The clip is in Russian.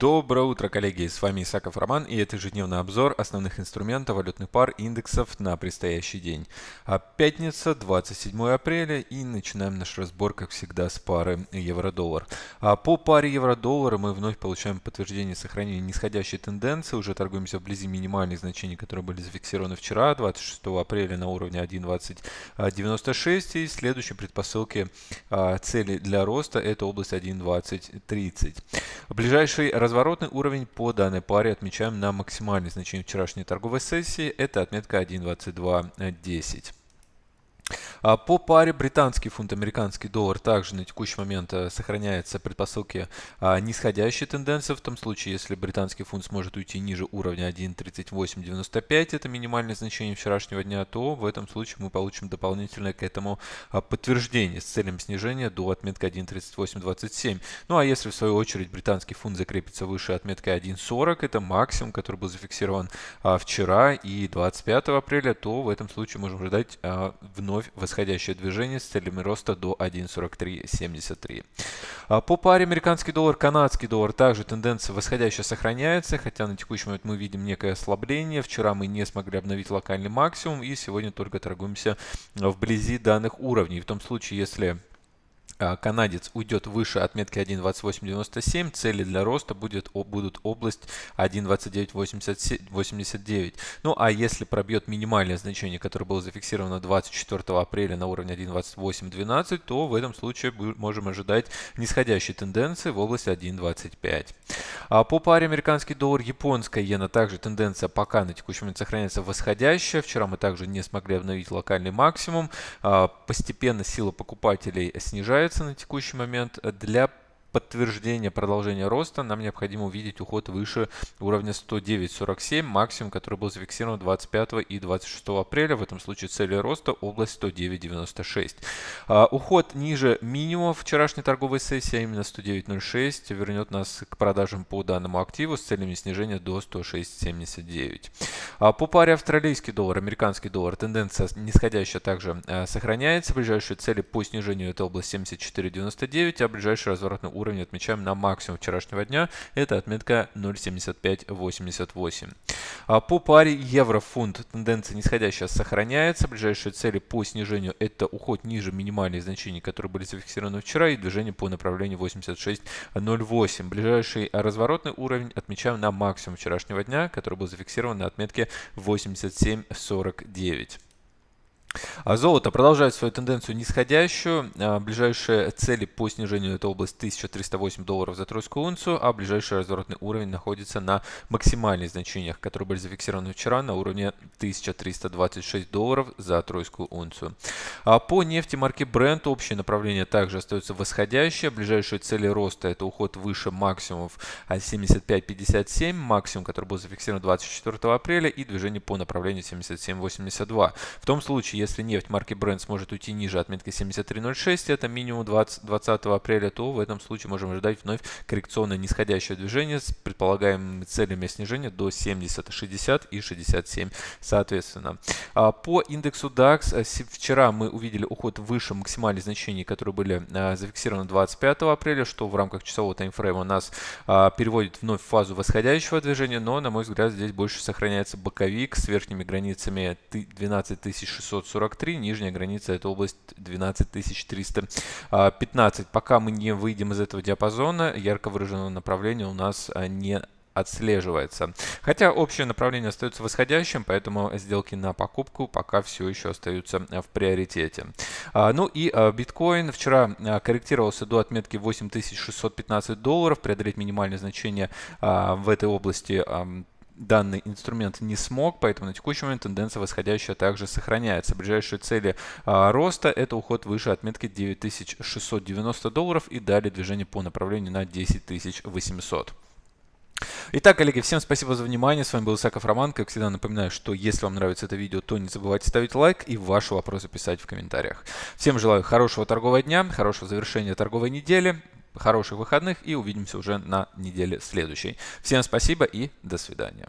Доброе утро, коллеги! С вами Исаков Роман и это ежедневный обзор основных инструментов валютных пар индексов на предстоящий день. А пятница, 27 апреля и начинаем наш разбор, как всегда, с пары евро-доллар. А по паре евро-доллара мы вновь получаем подтверждение сохранения нисходящей тенденции. Уже торгуемся вблизи минимальных значений, которые были зафиксированы вчера, 26 апреля на уровне 1.2096 и следующие предпосылки а, цели для роста это область 1.2030. Ближайший разворотный уровень по данной паре отмечаем на максимальное значение вчерашней торговой сессии. Это отметка 1.2210. А по паре британский фунт, американский доллар также на текущий момент э, сохраняется предпосылки а, нисходящей тенденции. В том случае, если британский фунт сможет уйти ниже уровня 1.3895, это минимальное значение вчерашнего дня, то в этом случае мы получим дополнительное к этому а, подтверждение с целью снижения до отметки 1.3827. Ну а если в свою очередь британский фунт закрепится выше отметки 1.40, это максимум, который был зафиксирован вчера и 25 апреля, то в этом случае можем ожидать вновь восходящее движение с целями роста до 1.4373. А по паре американский доллар, канадский доллар также тенденция восходящая сохраняется, хотя на текущий момент мы видим некое ослабление. Вчера мы не смогли обновить локальный максимум и сегодня только торгуемся вблизи данных уровней. В том случае, если канадец уйдет выше отметки 1.2897, цели для роста будет, будут область 1.2989. Ну а если пробьет минимальное значение, которое было зафиксировано 24 апреля на уровне 1.2812, то в этом случае можем ожидать нисходящей тенденции в области 1.25. А по паре американский доллар, японская иена, также тенденция пока на текущий момент сохраняется восходящая. Вчера мы также не смогли обновить локальный максимум. А, постепенно сила покупателей снижается ожидается на текущий момент для подтверждения продолжения роста нам необходимо увидеть уход выше уровня 109.47, максимум, который был зафиксирован 25 и 26 апреля. В этом случае цели роста область 109.96. А, уход ниже минимума вчерашней торговой сессии, а именно 109.06, вернет нас к продажам по данному активу с целями снижения до 106.79. А, по паре австралийский доллар, американский доллар, тенденция нисходящая также а, сохраняется. Ближайшие цели по снижению это область 74.99, а ближайший разворотный уровень отмечаем на максимум вчерашнего дня. Это отметка 0.75. 5,88. А по паре евро-фунт тенденция нисходящая сохраняется. Ближайшие цели по снижению это уход ниже минимальных значений, которые были зафиксированы вчера, и движение по направлению 86.08. Ближайший разворотный уровень отмечаем на максимум вчерашнего дня, который был зафиксирован на отметке 87.49. А золото продолжает свою тенденцию нисходящую. А, ближайшие цели по снижению это область 1308 долларов за тройскую унцию, а ближайший разворотный уровень находится на максимальных значениях, которые были зафиксированы вчера на уровне 1326 долларов за тройскую унцию. А по нефти марки Brent общее направление также остается восходящее. Ближайшие цели роста это уход выше максимумов 75.57, максимум, который был зафиксирован 24 апреля, и движение по направлению 77.82. В том случае, если нефть марки Brent сможет уйти ниже отметки 73.06, это минимум 20, 20 апреля, то в этом случае можем ожидать вновь коррекционное нисходящее движение с предполагаемыми целями снижения до 70, 60 и 67 соответственно. А по индексу DAX э, вчера мы увидели уход выше максимальных значений, которые были а, зафиксированы 25 апреля, что в рамках часового таймфрейма нас а, переводит вновь в фазу восходящего движения, но, на мой взгляд, здесь больше сохраняется боковик с верхними границами 12600 43, нижняя граница это область 12315. Пока мы не выйдем из этого диапазона, ярко выраженного направления у нас а, не отслеживается. Хотя общее направление остается восходящим, поэтому сделки на покупку пока все еще остаются в приоритете. А, ну и а, биткоин вчера корректировался до отметки 8615 долларов. Преодолеть минимальное значение в этой области данный инструмент не смог, поэтому на текущий момент тенденция восходящая также сохраняется. Ближайшие цели а, роста это уход выше отметки 9690 долларов и далее движение по направлению на 10800. Итак, коллеги, всем спасибо за внимание. С вами был Исаков Роман. Как всегда напоминаю, что если вам нравится это видео, то не забывайте ставить лайк и ваши вопросы писать в комментариях. Всем желаю хорошего торгового дня, хорошего завершения торговой недели, хороших выходных и увидимся уже на неделе следующей. Всем спасибо и до свидания.